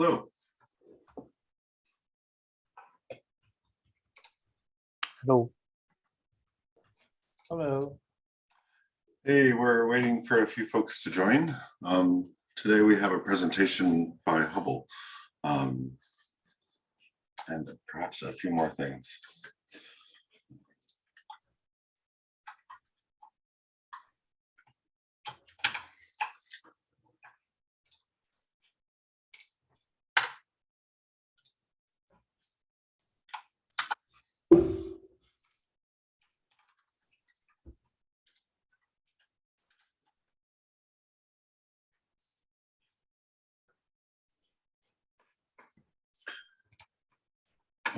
Hello. Hello. Hello. Hey, we're waiting for a few folks to join. Um, today we have a presentation by Hubble. Um, and perhaps a few more things.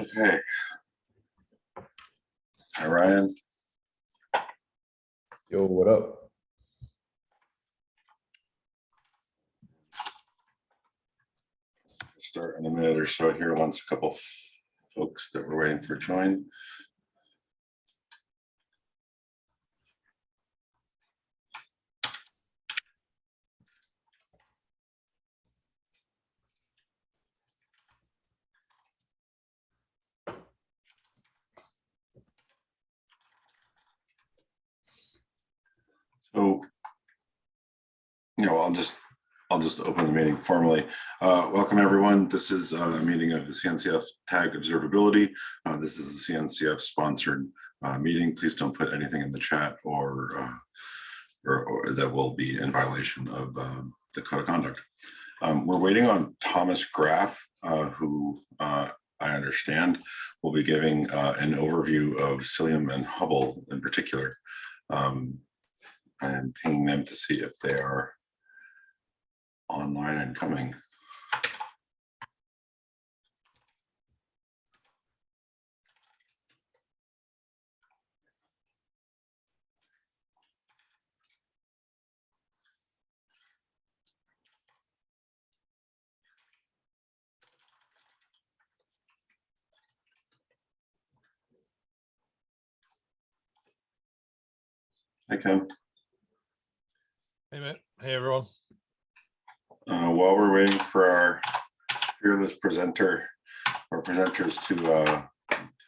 Okay. Hi, Ryan. Yo, what up? Start in a minute or so here once a couple folks that we're waiting for join. So, you know, I'll just, I'll just open the meeting formally. Uh, welcome, everyone. This is a meeting of the CNCF Tag Observability. Uh, this is the CNCF sponsored uh, meeting. Please don't put anything in the chat or, uh, or, or that will be in violation of um, the code of conduct. Um, we're waiting on Thomas Graf, uh, who uh, I understand will be giving uh, an overview of Cilium and Hubble in particular. Um, and pinging them to see if they are online and coming. Hi, Ken. Hey, Matt. Hey, everyone. Uh, while we're waiting for our fearless presenter or presenters to uh,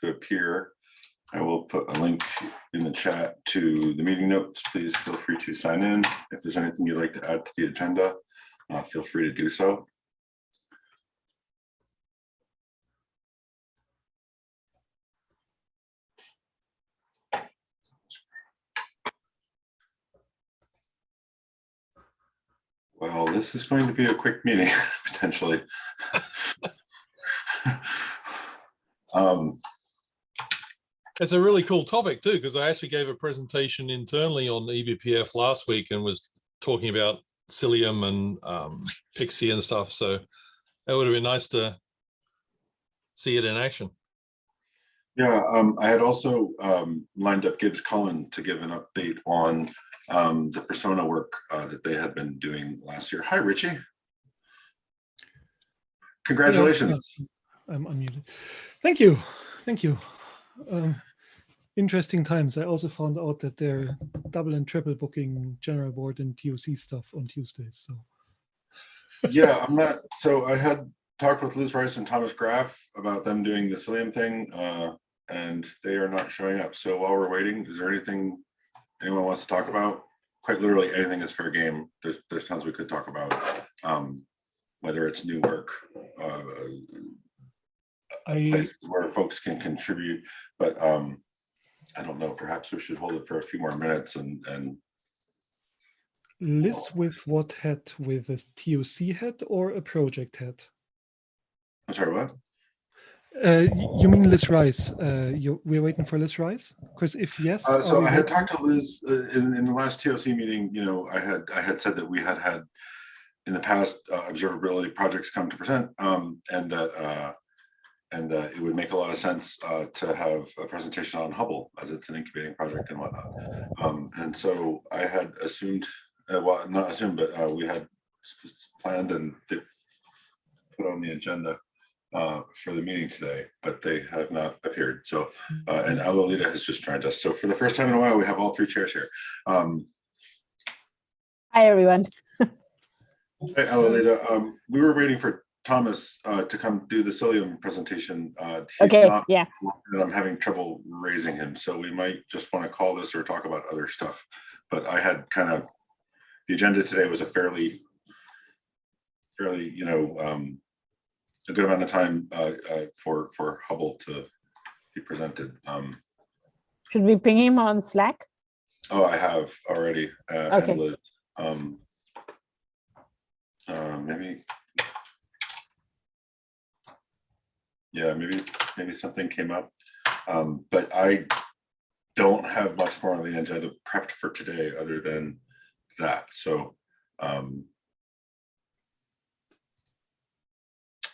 to appear, I will put a link in the chat to the meeting notes. Please feel free to sign in. If there's anything you'd like to add to the agenda, uh, feel free to do so. Well, this is going to be a quick meeting, potentially. um, It's a really cool topic too, because I actually gave a presentation internally on eBPF last week and was talking about Cilium and um, Pixie and stuff. So it would have been nice to see it in action. yeah, um, I had also um, lined up Gibbs Cullen to give an update on um, the persona work uh, that they had been doing last year. Hi, Richie. Congratulations. I'm unmuted. Thank you. Thank you. Um, interesting times. I also found out that they're double and triple booking general board and TOC stuff on Tuesdays. So yeah, I'm not. So I had talked with Liz Rice and Thomas Graf about them doing the Cilium thing, uh, and they are not showing up. So while we're waiting, is there anything anyone wants to talk about? Quite literally, anything is fair game. There's there's tons we could talk about, um, whether it's new work, uh, I places where folks can contribute. But um, I don't know. Perhaps we should hold it for a few more minutes and and list with what hat with a TOC hat or a project hat? I'm sorry. What? Uh, you mean Liz Rice? Uh, you, we're waiting for Liz Rice? Because if yes, Uh, so I had talked to Liz uh, in, in the last TOC meeting, you know, I had, I had said that we had had in the past uh, observability projects come to present um, and that uh, and that it would make a lot of sense uh, to have a presentation on Hubble as it's an incubating project and whatnot. Um, and so I had assumed, uh, well, not assumed, but uh, we had planned and put on the agenda uh, for the meeting today, but they have not appeared. So, uh, and Alolita has just joined us. So for the first time in a while, we have all three chairs here. Um, Hi, everyone. Hey, Alolita, um, we were waiting for Thomas uh, to come do the Cilium presentation. Uh, he's Okay, not yeah, and I'm having trouble raising him, so we might just want to call this or talk about other stuff. But I had kind of, the agenda today was a fairly, fairly, you know, um, a good amount of time uh, uh, for, for Hubble to be presented. Um, should we ping him on Slack? Oh, I have already. uh, Okay. Liz. Um, uh, Maybe. Yeah, maybe, maybe something came up, Um, but I don't have much more on the agenda prepped for today other than that, so. um,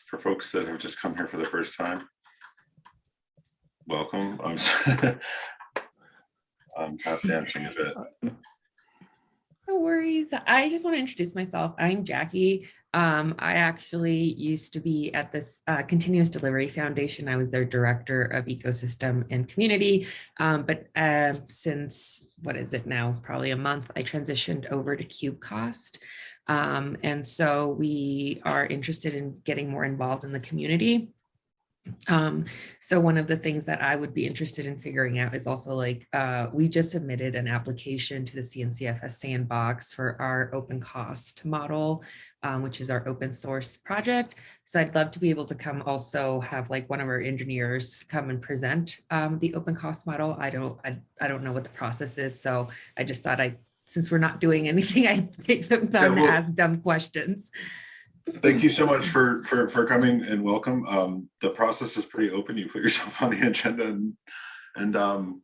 For folks that have just come here for the first time. Welcome. I'm I'm tap dancing a bit. No worries. I just want to introduce myself. I'm Jackie. Um, I actually used to be at this uh, Continuous Delivery Foundation. I was their director of ecosystem and community. Um, but uh, since what is it now? Probably a month, I transitioned over to Kubecost. Um, and so we are interested in getting more involved in the community. Um, so one of the things that I would be interested in figuring out is also like, uh, we just submitted an application to the CNCFS sandbox for our open cost model, um, which is our open source project. So I'd love to be able to come also have like one of our engineers come and present um, the open cost model. I don't, I, I don't know what the process is. So I just thought I, since we're not doing anything, I'd take some time to well- ask dumb questions. Thank you so much for, for, for coming and welcome. Um, the process is pretty open. You put yourself on the agenda and, and, um,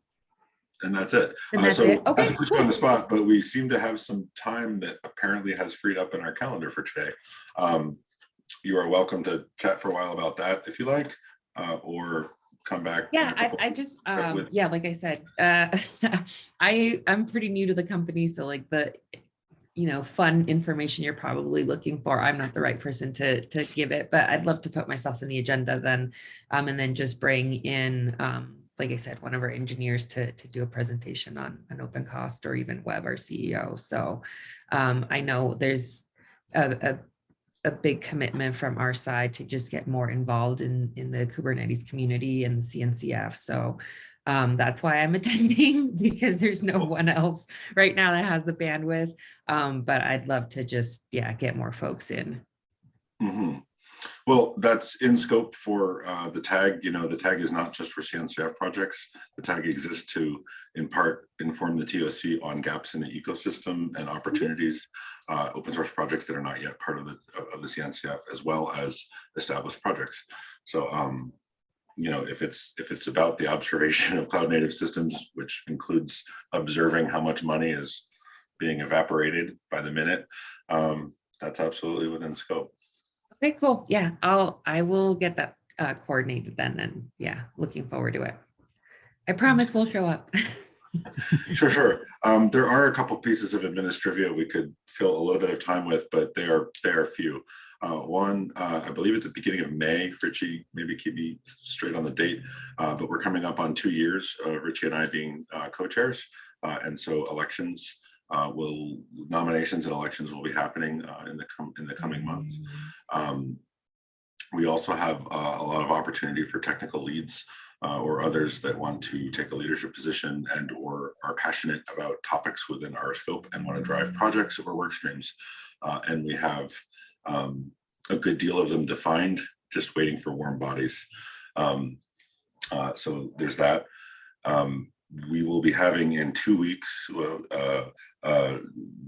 and that's it. And Uh, that's so it. Okay, to put you on the spot, but we seem to have some time that apparently has freed up in our calendar for today. Um, you are welcome to chat for a while about that if you like, uh, or come back. Yeah, I, I just, um, yeah, like I said, uh, I, I'm pretty new to the company, so like the, you know, fun information you're probably looking for, I'm not the right person to, to give it, but I'd love to put myself in the agenda then, um, and then just bring in, um, like I said, one of our engineers to, to do a presentation on an open cost or even Webb, our CEO. So, um, I know there's a, a a big commitment from our side to just get more involved in, in the Kubernetes community and the CNCF. So um, that's why I'm attending because there's no one else right now that has the bandwidth. Um, but I'd love to just, yeah, get more folks in. Mhm. Well, that's in scope for uh, the tag. You know, the tag is not just for CNCF projects. The tag exists to, in part, inform the TOC on gaps in the ecosystem and opportunities, uh, open source projects that are not yet part of the of the CNCF, as well as established projects. So, um, you know, if it's if it's about the observation of cloud native systems, which includes observing how much money is being evaporated by the minute, um, that's absolutely within scope. Okay, cool. Yeah, I'll, I will get that uh, coordinated then. And yeah, looking forward to it. I promise we'll show up. Sure, sure. Um, there are a couple pieces of administrivia we could fill a little bit of time with, but they are, they are few. Uh, one, uh, I believe it's the beginning of May, Richie, maybe keep me straight on the date, uh, but we're coming up on two years, Richie and I being uh, co-chairs. Uh, and so elections uh, will, nominations and elections will be happening uh, in the, in the coming months. Um, we also have uh, a lot of opportunity for technical leads uh, or others that want to take a leadership position and or are passionate about topics within our scope and want to drive projects or work streams. Uh, and we have um, a good deal of them defined, just waiting for warm bodies. Um, uh, so there's that. Um, we will be having in two weeks, uh, uh,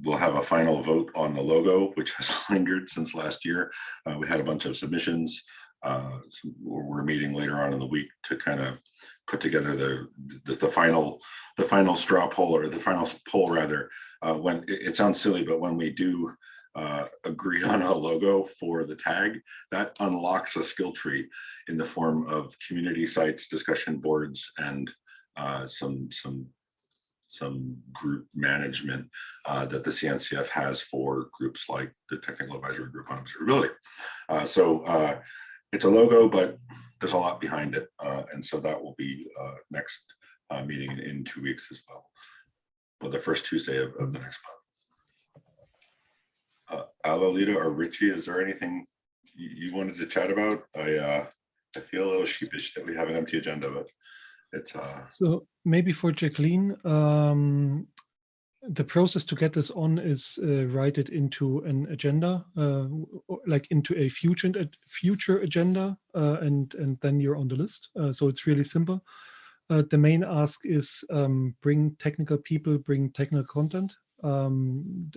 we'll have a final vote on the logo, which has lingered since last year. Uh, we had a bunch of submissions. Uh, so we're, meeting later on in the week to kind of put together the, the the final the final straw poll or the final poll rather. Uh, when it, it sounds silly, but when we do uh, agree on a logo for the tag, that unlocks a skill tree in the form of community sites, discussion boards, and uh, some some some group management uh, that the CNCF has for groups like the Technical Advisory Group on Observability. Uh, so uh, it's a logo, but there's a lot behind it. Uh, and so that will be uh, next meeting in, two weeks as well. Well, the first Tuesday of, of the next month. Alolita or Richie, is there anything you, wanted to chat about? I, I feel a little sheepish that we have an empty agenda, but it's, uh, So maybe for Jacqueline, um, the process to get this on is uh, write it into an agenda, uh, like into a future future agenda, uh, and and then you're on the list. Uh, so it's really simple. Uh, the main ask is um, bring technical people, bring technical content. Um,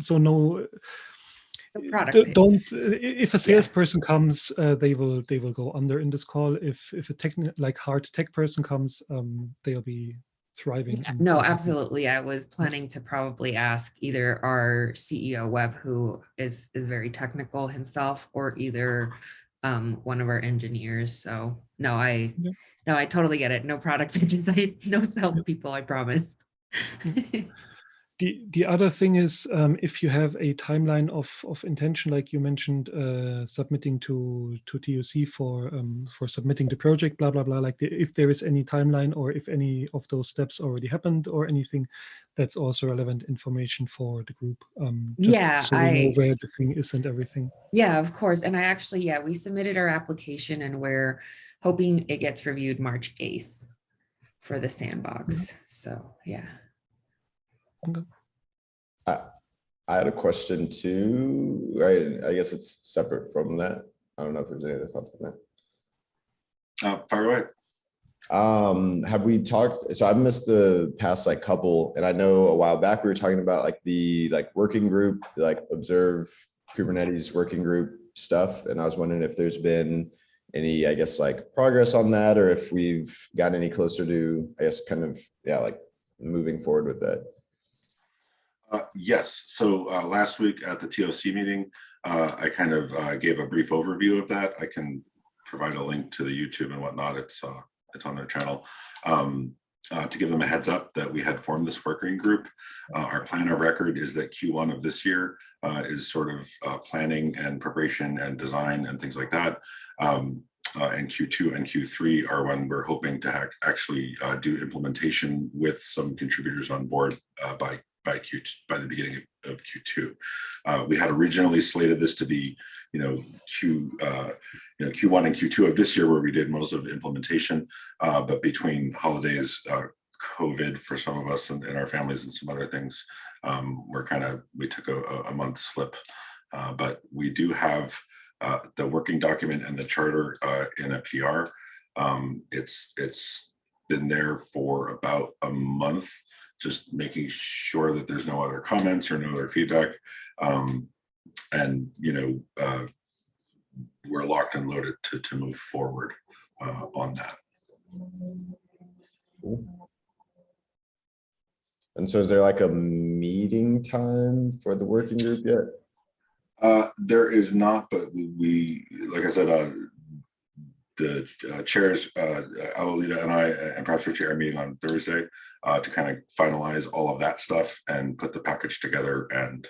so no, don't. uh, If a salesperson comes, uh, they will they will go under in this call. If if a tech like hard tech person comes, um, they'll be thriving. Yeah, No, absolutely. I was planning to probably ask either our CEO Webb, who is is very technical himself, or either um, one of our engineers. So no, I Yeah. no, I totally get it. No product. I no salespeople. I promise. The the other thing is um, if you have a timeline of of intention, like you mentioned, uh, submitting to to TOC for um, for submitting the project, blah blah blah. Like the, if there is any timeline or if any of those steps already happened or anything, that's also relevant information for the group. Um, Yeah, so we know I- where the thing is and everything. Yeah, of course. And I actually, yeah, we submitted our application and we're hoping it gets reviewed March 8th for the sandbox. So yeah. I, I had a question too, right? I guess it's separate from that. I don't know if there's any other thoughts on that. uh, fire away. Um, have we talked, so I missed the past like couple, and I know a while back we were talking about like the like working group, like observe Kubernetes working group stuff. And I was wondering if there's been any, I guess, like progress on that, or if we've gotten any closer to, I guess, kind of, yeah, like moving forward with that. Uh, Yes, so uh, last week at the TOC meeting, uh, I kind of uh, gave a brief overview of that. I can provide a link to the YouTube and whatnot. It's, uh, it's on their channel. Um, To give them a heads up that we had formed this working group. Our plan of record is that Q1 of this year is sort of planning and preparation and design and things like that. Um, uh, And Q2 and Q3 are when we're hoping to actually uh, do implementation with some contributors on board uh, by by Q, by the beginning of- of Q2. Uh, we had originally slated this to be, you know, Q, uh, you know, Q1 and Q2 of this year where we did most of the implementation. Uh, but between holidays, uh, COVID for some of us and, and our families and some other things, um, we're kind of, we took a, a- month slip. Uh, but we do have uh, the working document and the charter in a PR. Um, it's, it's been there for about a month just making sure that there's no other comments or no other feedback. Um, and, you know, uh, we're locked and loaded to, to move forward uh, on that. Cool. And so is there like a meeting time for the working group yet? Uh, there is not, but we- we, like I said, uh, the uh, chairs, uh, Alolita and I, and perhaps Richie are meeting on Thursday uh, to kind of finalize all of that stuff and put the package together and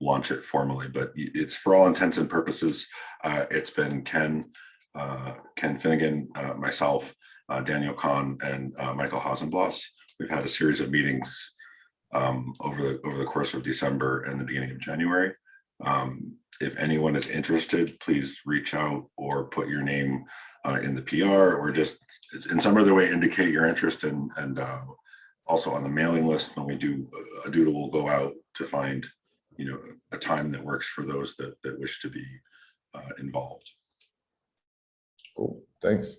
launch it formally. But it's for all intents and purposes, uh, it's been Ken, uh, Ken Finnigan, uh, myself, uh, Daniel Khan, and uh, Michael Hausenblas. We've had a series of meetings um, over the over the course of December and the beginning of January. Um, if anyone is interested, please reach out or put your name uh, in the PR or just in some other way indicate your interest and and uh, also on the mailing list when we do a doodle will go out to find you know a time that works for those that that wish to be uh, involved. Cool, thanks.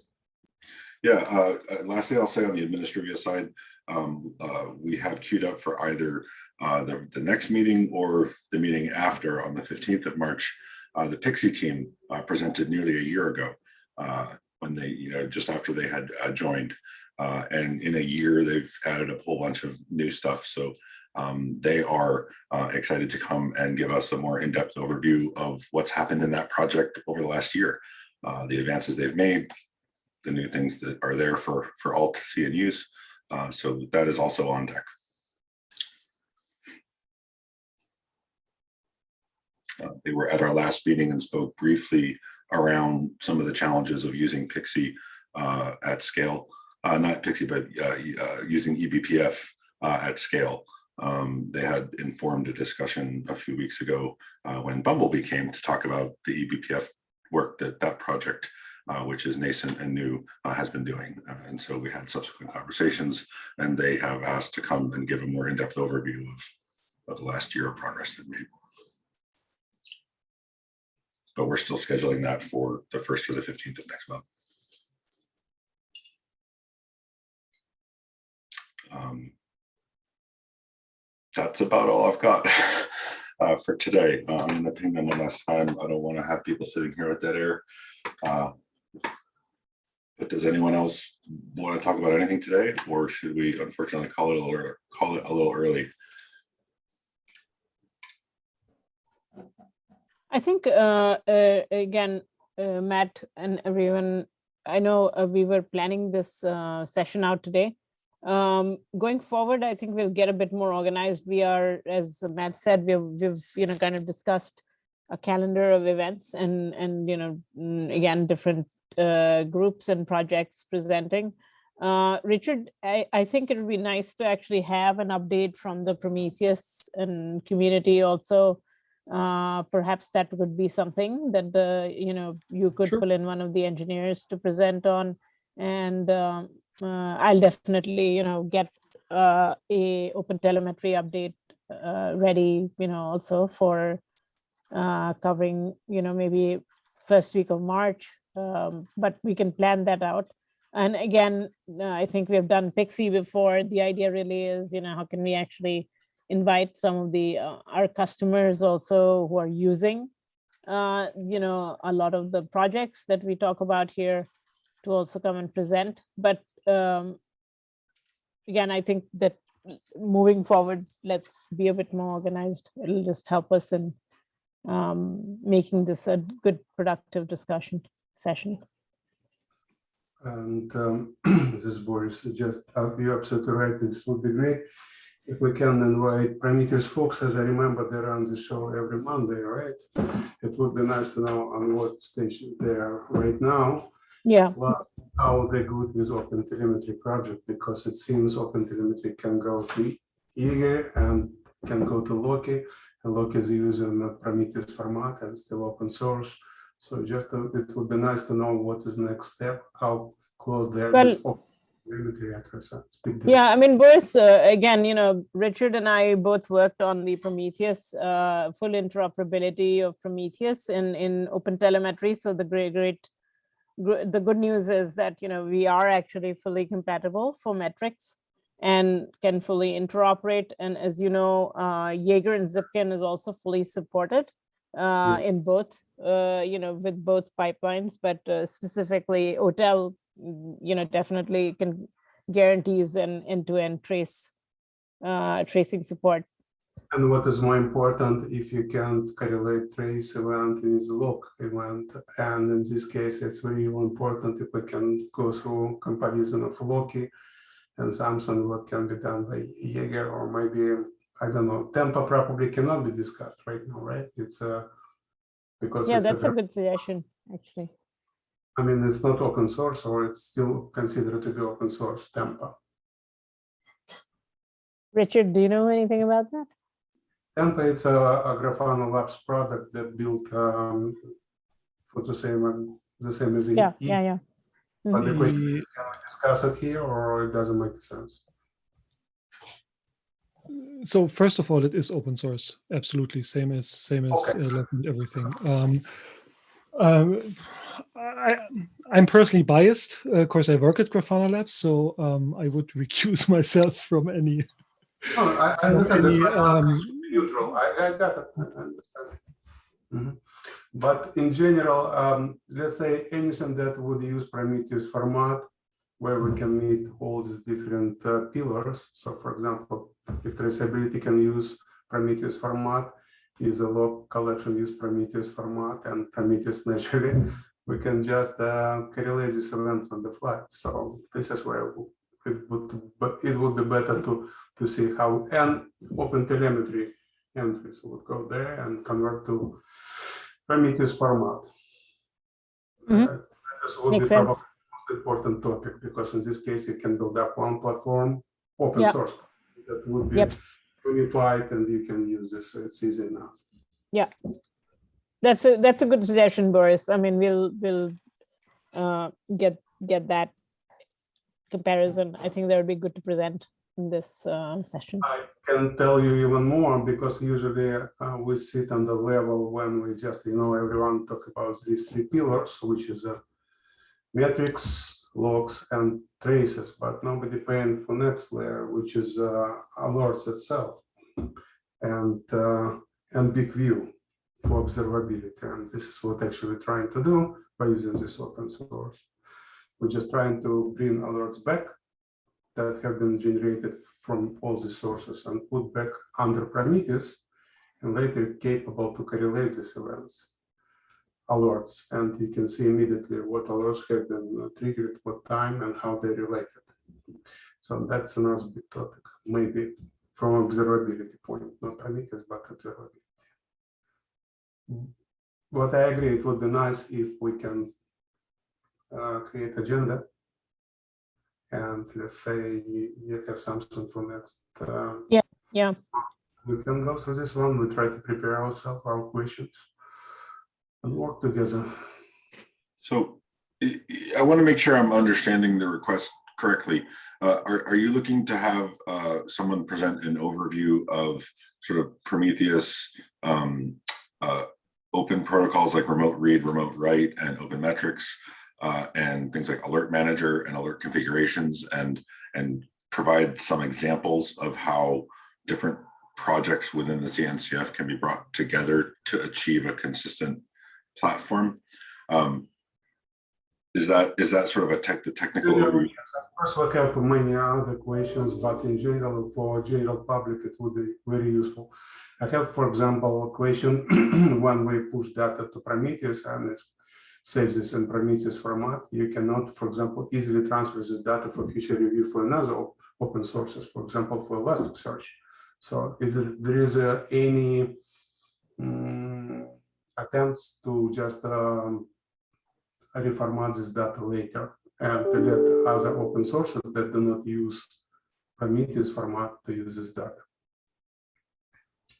Yeah, uh, uh, lastly, I'll say on the administrative side, um, uh, we have queued up for either uh, the, the next meeting or the meeting after on the fifteenth of March. Uh, the Pixie team uh, presented nearly a year ago uh, when they, you know, just after they had uh, joined. Uh, and in a year, they've added a whole bunch of new stuff. So um, they are excited to come and give us a more in-depth overview of what's happened in that project over the last year. The advances they've made, the new things that are there for for all to see and use. So that is also on deck. Uh, they were at our last meeting and spoke briefly around some of the challenges of using Pixie uh, at scale, uh, not Pixie, but uh, uh, using eBPF uh, at scale. Um, they had informed a discussion a few weeks ago when Bumblebee came to talk about the eBPF work that that project, uh, which is nascent and new, uh, has been doing. Uh, and so we had subsequent conversations and they have asked to come and give a more in-depth overview of, of the last year of progress they've made. But we're still scheduling that for the first or the fifteenth of next month. Um, That's about all I've got uh, for today. Uh, I'm gonna ping them one last time. I don't want to have people sitting here with dead air. Uh, But does anyone else want to talk about anything today, or should we unfortunately call it a little, call it a little early? I think, uh, uh, again, uh, Matt and everyone, I know uh, we were planning this uh, session out today. Um, going forward, I think we'll get a bit more organized. We are, as Matt said, we've, we've, you know, kind of discussed a calendar of events and, and, you know, mm, again, different uh, groups and projects presenting. Richard, I, I think it would be nice to actually have an update from the Prometheus and community also uh, perhaps that could be something that the, you know, you could Sure. pull in one of the engineers to present on. And um, uh, I'll definitely, you know, get uh, a open telemetry update uh, ready, you know, also for uh, covering, you know, maybe first week of March. Um, but we can plan that out. And again, uh, I think we have done Pixie before. The idea really is, you know, how can we actually invite some of the uh, our customers also who are using uh, you know a lot of the projects that we talk about here to also come and present. But um, again i think that moving forward let's be a bit more organized. It'll just help us in um, making this a good productive discussion session. And um, this Boris, just, uh, you're absolutely right, this would be great. If we can invite Prometheus folks, as I remember, they run the show every Monday, right? It would be nice to know on what station they are right now, yeah plus how they good with Open Telemetry project, because it seems Open Telemetry can go to Jaeger and can go to Loki, and Loki is using the Prometheus format and still open source. So just, uh, it would be nice to know what is next step, how close they are. Well- with Open Telemetry at present. Speak to- Yeah, I mean, Boris, uh, again, you know, Richard and I both worked on the Prometheus, uh, full interoperability of Prometheus in, in open telemetry. So the great, great, gr- the good news is that, you know, we are actually fully compatible for metrics and can fully interoperate. And as you know, uh, Jaeger and Zipkin is also fully supported uh, in both, uh, you know, with both pipelines, but uh, specifically OTel, you know, definitely can guarantees an end-to-end trace uh, tracing support. And what is more important, if you can correlate trace event with log event, and in this case, it's very important if we can go through comparison of Loki and Samsung, what can be done by Jaeger, or maybe, I don't know, Tempo probably cannot be discussed right now, right? It's uh because Yeah, that's a a, good suggestion, actually. I mean, it's not open source, or it's still considered to be open source, Tempo. Richard, do you know anything about that? Tempo, it's a, a Grafana Labs product that built um, for the same, um, the same as Yeah, E. yeah, yeah. But the Mhm. question is, can we discuss it here or it doesn't make sense? so first of all, it is open source, absolutely, same as same as Okay. uh, everything. Um, um, I, I'm personally biased. Uh, of course, I work at Grafana Labs, so um, I would recuse myself from any. No, I, I understand that's any, I um, neutral. I, I got it. I understand. Mhm. But in general, um, let's say anything that would use Prometheus format where we can meet all these different uh, pillars. So for example, if traceability can use Prometheus format, is a log collection use Prometheus format and Prometheus naturally, we can just uh, correlate these events on the fly. So this is where it would, but it would be better to to see how and open telemetry entries would go there and convert to Prometheus format. Mhm. Uh, This would be Makes probably sense. the most important topic because in this case you can build up one platform, open Yeah. source. That would be Yep. unified and you can use this. It's easy enough. That's a, that's a good suggestion, Boris. I mean, we'll, we'll uh, get, get that comparison. I think that would be good to present in this uh, session. I can tell you even more because usually uh, we sit on the level when we just, you know, everyone talk about these three pillars, which is a metrics, logs, and traces, but nobody paying for next layer, which is uh, alerts itself, and uh, and big view for observability. And this is what actually we're trying to do by using this open source. We're just trying to bring alerts back that have been generated from all the sources and put back under Prometheus and later capable to correlate these events, alerts, and you can see immediately what alerts have been triggered, what time, and how they're related. So that's another big topic, maybe from observability point, not Prometheus, but observability. But I agree, it would be nice if we can uh, create agenda and let's say you, you have something for next. Uh, Yeah, We can go through this one. We try to prepare ourselves, our questions, and work together. So I, I want to make sure I'm understanding the request correctly. Uh, are, are you looking to have uh, someone present an overview of sort of Prometheus um, uh, open protocols like remote read, remote write, and open metrics, uh, and things like alert manager and alert configurations, and and provide some examples of how different projects within the CNCF can be brought together to achieve a consistent platform. Um, is that is that sort of a tech the technical overview? Of course, we have many other questions, but in general, for general public, it would be very useful. I have, for example, a question when we push data to Prometheus and it saves this in Prometheus format, you cannot, for example, easily transfer this data for future review for another op- open sources, for example, for Elasticsearch. So if there- is uh, any mm, attempts to just um, reformat this data later and to get other open sources that do not use Prometheus format to use this data.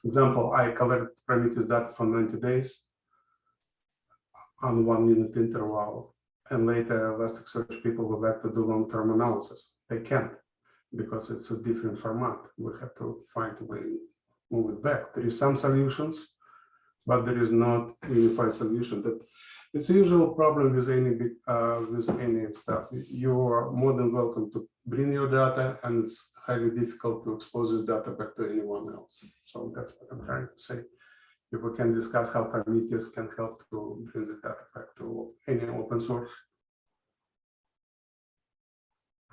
Example, I collect Prometheus data for 90 days on one minute interval, and later Elasticsearch people would like to do long-term analysis. They can't because it's a different format. We have to find a way to move it back. There is some solutions, but there is not unified solution that it's a usual problem with any big, uh, with any stuff. You are more than welcome to bring your data, and it's highly difficult to expose this data back to anyone else. So that's what I'm trying to say. If we can discuss how Prometheus can help to bring this data back to any open source.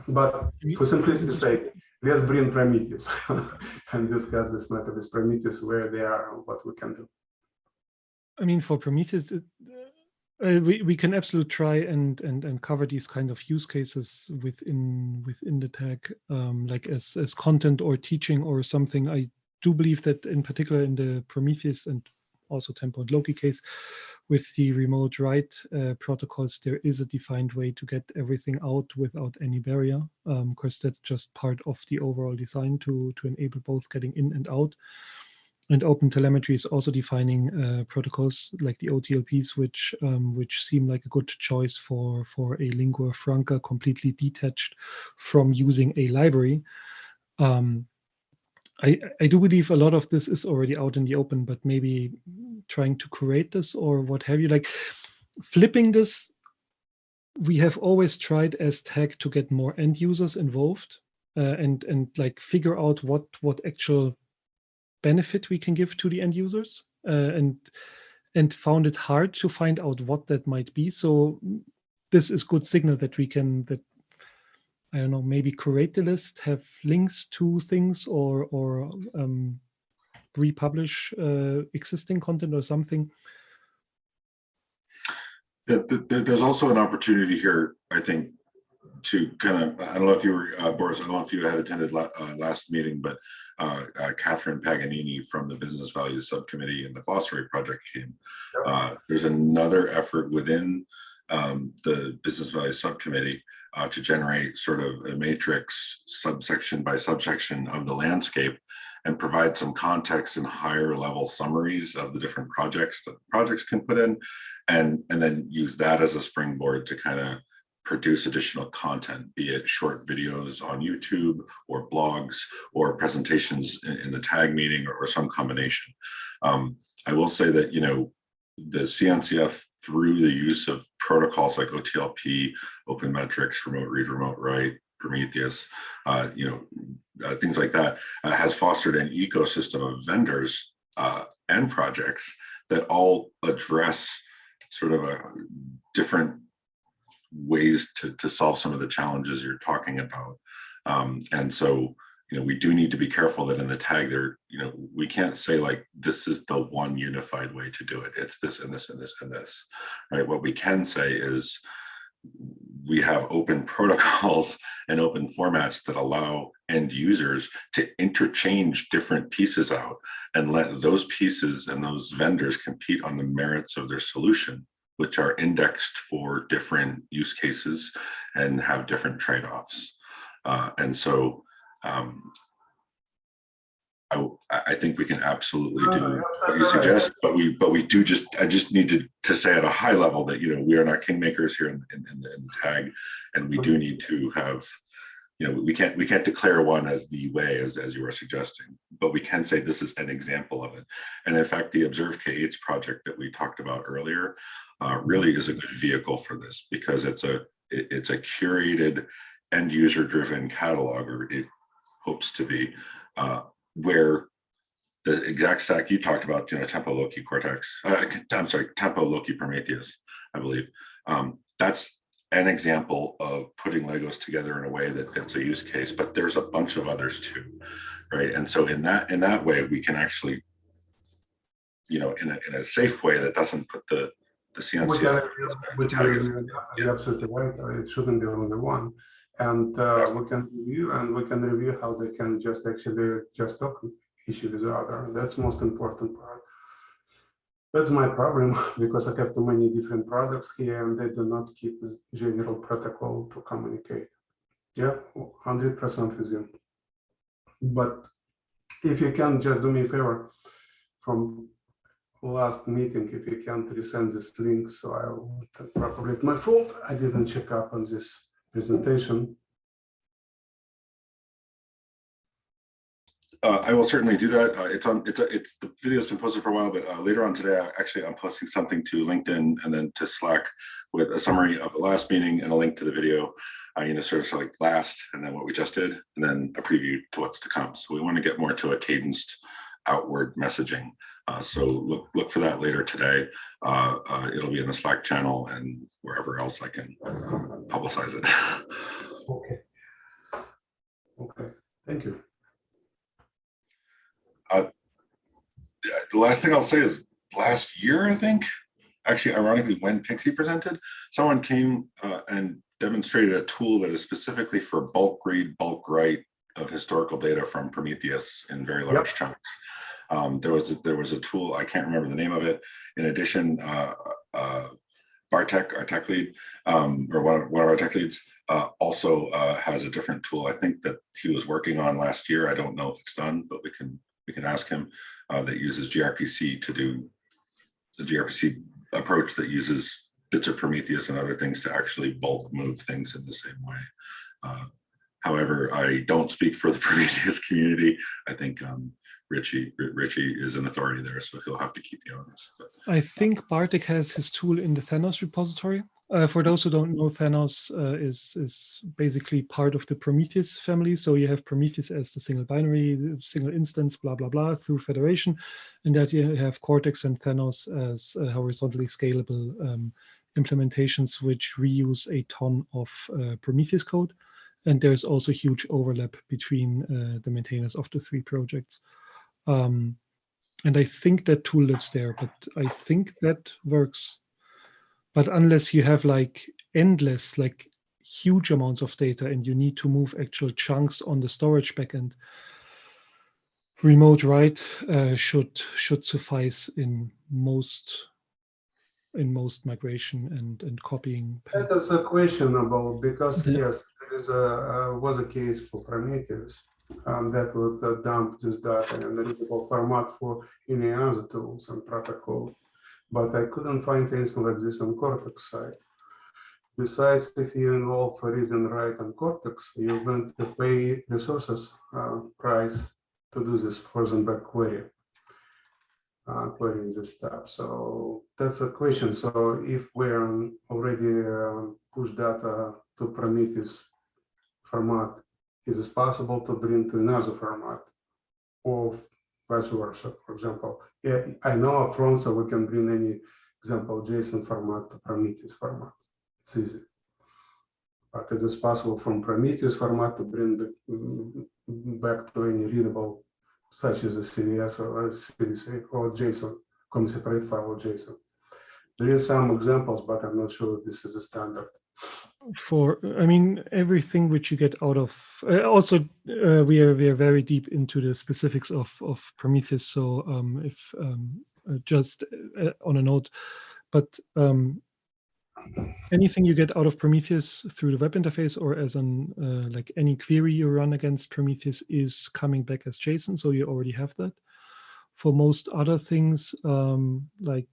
But for simplicity's sake, let's bring Prometheus and discuss this matter with Prometheus, where they are and what we can do. I mean, for Prometheus, uh, we we can absolutely try and and and cover these kind of use cases within within the tag, um, like as as content or teaching or something. I do believe that in particular in the Prometheus and also Tempo and Loki case, with the remote write uh, protocols, there is a defined way to get everything out without any barrier, because that's just part of the overall design to to enable both getting in and out. And Open Telemetry is also defining uh, protocols like the OTLPs, which um, which seem like a good choice for for a lingua franca completely detached from using a library. Um, I, I do believe a lot of this is already out in the open, but maybe trying to create this or what have you, like flipping this, we have always tried as tag to get more end users involved uh, and and like figure out what what actual benefit we can give to the end users uh, and and found it hard to find out what that might be. So this is good signal that we can that i don't know maybe create the list have links to things or or um, republish uh, existing content or something. There's also an opportunity here, I think, to kind of, I don't know if you were, uh, Boris, I don't know if you had attended la- uh, last meeting, but uh, uh, Catherine Paganini from the Business Value Subcommittee and the Glossary Project came. Uh, There's another effort within um, the Business Value Subcommittee uh, to generate sort of a matrix subsection by subsection of the landscape and provide some context and higher level summaries of the different projects that projects can put in. And, and then use that as a springboard to kind of produce additional content, be it short videos on YouTube or blogs or presentations in, in the tag meeting or, or some combination. Um, I will say that, you know, the CNCF through the use of protocols like OTLP, Open Metrics, Remote Read, Remote Write, Prometheus, uh, you know, uh, things like that, uh, has fostered an ecosystem of vendors uh, and projects that all address sort of a different ways to, to solve some of the challenges you're talking about. Um, and so, you know, we do need to be careful that in the tag there, you know, we can't say like, this is the one unified way to do it. It's this and this and this and this, right? What we can say is we have open protocols and open formats that allow end users to interchange different pieces out and let those pieces and those vendors compete on the merits of their solution which are indexed for different use cases and have different trade-offs. Uh, and so um, I, I think we can absolutely do what you suggest, but we but we do just I just need to to say at a high level that you know we are not kingmakers here in, in, in, the, in the tag, and we do need to have you know we can't we can't declare one as the way as as you were suggesting, but we can say this is an example of it. And in fact, the Observe K8s project that we talked about earlier uh, really is a good vehicle for this because it's a it, it's a curated end user driven catalog or it hopes to be uh, where the exact stack you talked about, you know, Tempo Loki Cortex, uh, I'm sorry, Tempo Loki Prometheus, I believe. Um, that's an example of putting Legos together in a way that fits a use case, but there's a bunch of others too, right? And so in that in that way, we can actually, you know, in a, in a safe way that doesn't put the the CNC. can, we tag is- can, you're absolutely right, uh, it shouldn't be only one. And uh, we can review and we can review how they can just actually just talk issue with the other. That's most important part. That's my problem because I have too many different products here and they do not keep this general protocol to communicate. Yeah, hundred percent with you. But if you can just do me a favor from last meeting, if you can resend this link, so I will probably it's my fault. I didn't check up on this presentation. Uh, I will certainly do that. Uh, it's on, it's, a- it's, the video's been posted for a while, but uh, later on today, I- actually, I'm posting something to LinkedIn and then to Slack with a summary of the last meeting and a link to the video, uh, you know, sort of like last and then what we just did, and then a preview to what's to come. So we want to get more to a cadenced outward messaging. Uh, so look, look for that later today. Uh, it'll be in the Slack channel and wherever else I can publicize it. Okay. Okay, thank you. The last thing I'll say is last year, I think, actually ironically, when Pixie presented, someone came uh, and demonstrated a tool that is specifically for bulk read, bulk write of historical data from Prometheus in very large chunks. Um, there was a, there was a tool, I can't remember the name of it. In addition, uh, uh, Bartek, our tech lead, um, or one of, one of our tech leads, uh, also uh, has a different tool. I think that he was working on last year. I don't know if it's done, but we can we can ask him uh, that uses gRPC to do the gRPC approach that uses bits of Prometheus and other things to actually bulk move things in the same way. Uh, however, I don't speak for the Prometheus community. I think um, Richie Richie is an authority there, so he'll have to keep me honest. But I think Bartek has his tool in the Thanos repository. Uh, for those who don't know, Thanos uh, is is basically part of the Prometheus family. So you have Prometheus as the single binary, single instance, blah blah blah, through federation, and that you have Cortex and Thanos as uh, horizontally scalable um, implementations which reuse a ton of uh, Prometheus code. And there's also huge overlap between uh, the maintainers of the three projects. Um, and I think that tool lives there, but I think that works. But unless you have like endless, like huge amounts of data and you need to move actual chunks on the storage backend, remote write uh, should should suffice in most in most migration and and copying. That is a questionable because Yeah. yes, there is a uh, was a case for Prometheus um, that would uh, dump this data in a readable format for any other tools and protocol. But I couldn't find anything like this on Cortex side. Besides, if you involve read and write on Cortex, you're going to pay resources uh, price to do this frozen back query. Uh, querying this stuff. So that's a question. So if we're already uh, push data to Prometheus format, is it possible to bring to another format or vice versa? For example, I know upfront, so we can bring any example JSON format to Prometheus format. It's easy. But is it possible from Prometheus format to bring back, mm, back to any readable such as a CVS or a CVC or JSON, come separate file or JSON. There is some examples, but I'm not sure this is a standard. For, I mean, everything which you get out of, uh, also, uh, we are, we are very deep into the specifics of, of Prometheus. So um, if um, uh, just uh, on a note, but um, anything you get out of Prometheus through the web interface or as an uh, like any query you run against Prometheus is coming back as JSON, so you already have that. For most other things um, like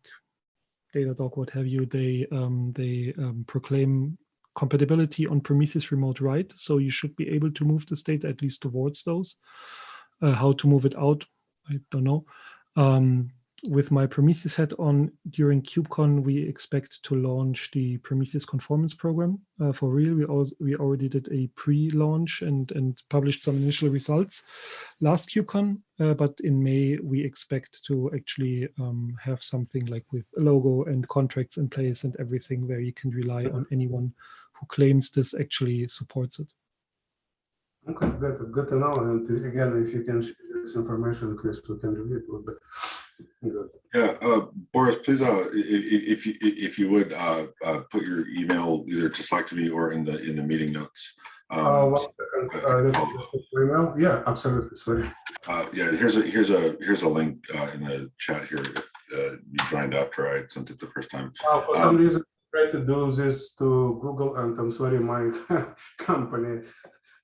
Datadog, what have you, they um, they um, proclaim compatibility on Prometheus remote write, so you should be able to move the state at least towards those. Uh, how to move it out, I don't know. Um, with my Prometheus hat on during KubeCon, we expect to launch the Prometheus conformance program uh, for real. We also we already did a pre-launch and and published some initial results last KubeCon, uh, but in May we expect to actually um, have something like with a logo and contracts in place and everything where you can rely on anyone who claims this actually supports it. Okay, good, good to know. And again, if you can share this information, at least we can review it. would be Good. Yeah, uh, Boris, please, uh, i- i- if you, if you would, uh, uh, put your email either to Slack to me or in the, in the meeting notes. Uh, Um, uh, let me just check your email. Yeah, absolutely, sorry. uh, yeah, here's a, here's a, here's a link, uh, in the chat here. If, uh, you joined after I sent it the first time. Uh, For some reason, I tried to do this to Google and I'm sorry, my company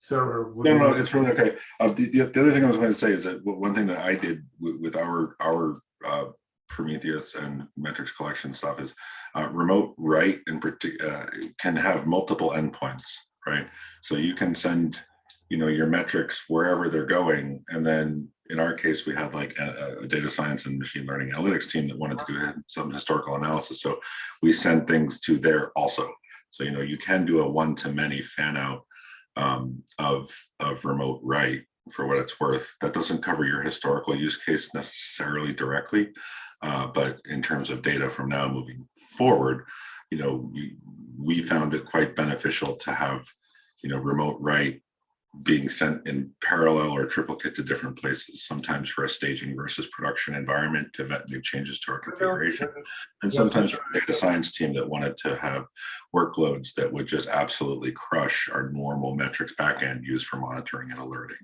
server. No, no, it's really okay. Uh, the, the, the other thing I was going to say is that one thing that I did with, with our, our, uh, Prometheus and metrics collection stuff is, uh, remote write in particular, uh, can have multiple endpoints, right? So you can send, you know, your metrics wherever they're going. And then in our case, we had like a, a data science and machine learning analytics team that wanted to do some historical analysis. So we send things to there also. So, you know, you can do a one-to-many fan out um, of, of remote write for what it's worth. That doesn't cover your historical use case necessarily directly, uh, but in terms of data from now moving forward, you know, you, we found it quite beneficial to have, you know, remote write being sent in parallel or triplicate to different places, sometimes for a staging versus production environment to vet new changes to our configuration. And sometimes for a data science team that wanted to have workloads that would just absolutely crush our normal metrics backend used for monitoring and alerting,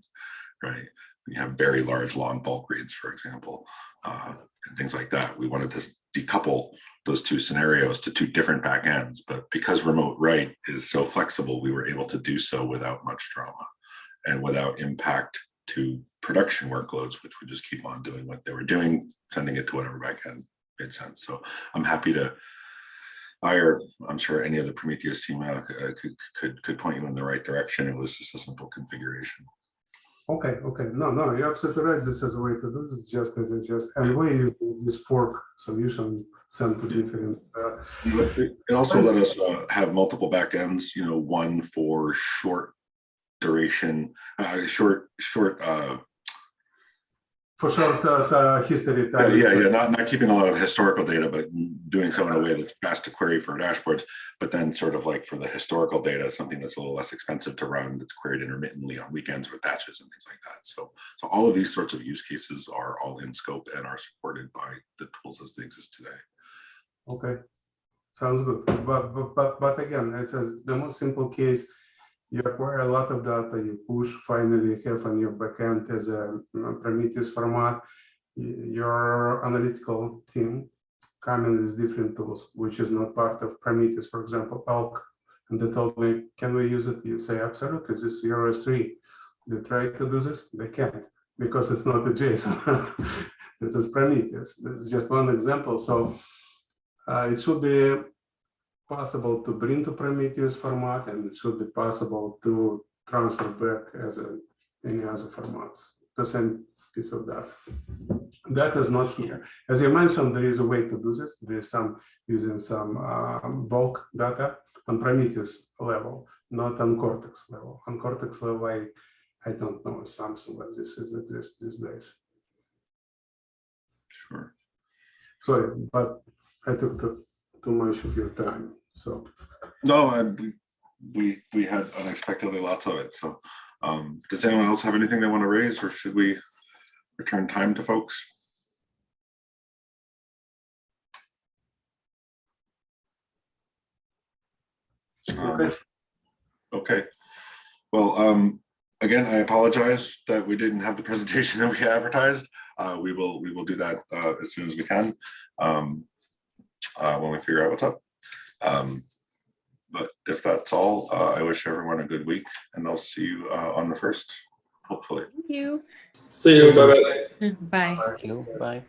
right? You have very large long bulk reads, for example, uh, and things like that. We wanted to decouple those two scenarios to two different backends, but because remote write is so flexible, we were able to do so without much drama and without impact to production workloads, which would just keep on doing what they were doing, sending it to whatever backend made sense. So I'm happy to I or I'm sure any of the Prometheus team uh, uh, could, could, could point you in the right direction. It was just a simple configuration. Okay, okay, no, no, you're absolutely right. This is a way to do this, just as it just, and we use this fork solution sent to different. uh, It also let us uh, have multiple backends, you know, one for short duration, uh, short, short, uh, For short uh, uh, history. Uh, time. Yeah, yeah, not, not keeping a lot of historical data, but doing so in a way that's fast to query for dashboards. But then sort of like for the historical data, something that's a little less expensive to run, that's queried intermittently on weekends with batches and things like that. So, so all of these sorts of use cases are all in scope and are supported by the tools as they exist today. Okay, sounds good. But, but, but, but again, it's a, the most simple case. You acquire a lot of data, you push, finally have on your backend as a Prometheus format. Your analytical team coming with different tools, which is not part of Prometheus, for example, Elk. And they told me, can we use it? You say, absolutely, this is S3. they try to do this, they can't because it's not a JSON. This is Prometheus. This is just one example. So uh, it should be possible to bring to Prometheus format and it should be possible to transfer back as a, any other formats, the same piece of data. That is not here. As you mentioned, there is a way to do this. There is some using some um, bulk data on Prometheus level, not on Cortex level. On Cortex level, I, I don't know if something like this is exists these days. Sure. Sorry, but I took too, too much of your time, so. No, and we, we, we had unexpectedly lots of it, so. Um, does anyone else have anything they want to raise, or should we return time to folks? Um, Okay. Okay, well, um, again, I apologize that we didn't have the presentation that we advertised. Uh, we will, we will do that, uh, as soon as we can. Um, uh, when we figure out what's up. Um, but if that's all, uh, I wish everyone a good week and I'll see you, uh, on the first, hopefully. Thank you. See you, bye-bye. Bye. Thank you. Bye.